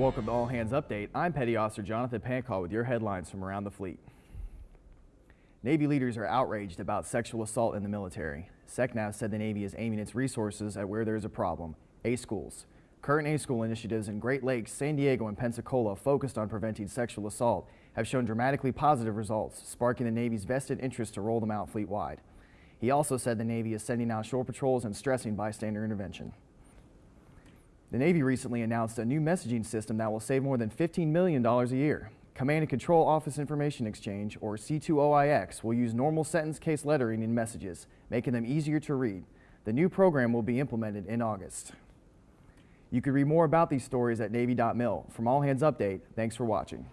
Welcome to All Hands Update. I'm Petty Officer Jonathan Pancall with your headlines from around the fleet. Navy leaders are outraged about sexual assault in the military. SECNAV said the Navy is aiming its resources at where there is a problem, A schools. Current A school initiatives in Great Lakes, San Diego, and Pensacola focused on preventing sexual assault have shown dramatically positive results, sparking the Navy's vested interest to roll them out fleet-wide. He also said the Navy is sending out shore patrols and stressing bystander intervention. The Navy recently announced a new messaging system that will save more than $15 million a year. Command and Control Office Information Exchange, or C2OIX, will use normal sentence case lettering in messages, making them easier to read. The new program will be implemented in August. You can read more about these stories at Navy.mil. From All Hands Update, thanks for watching.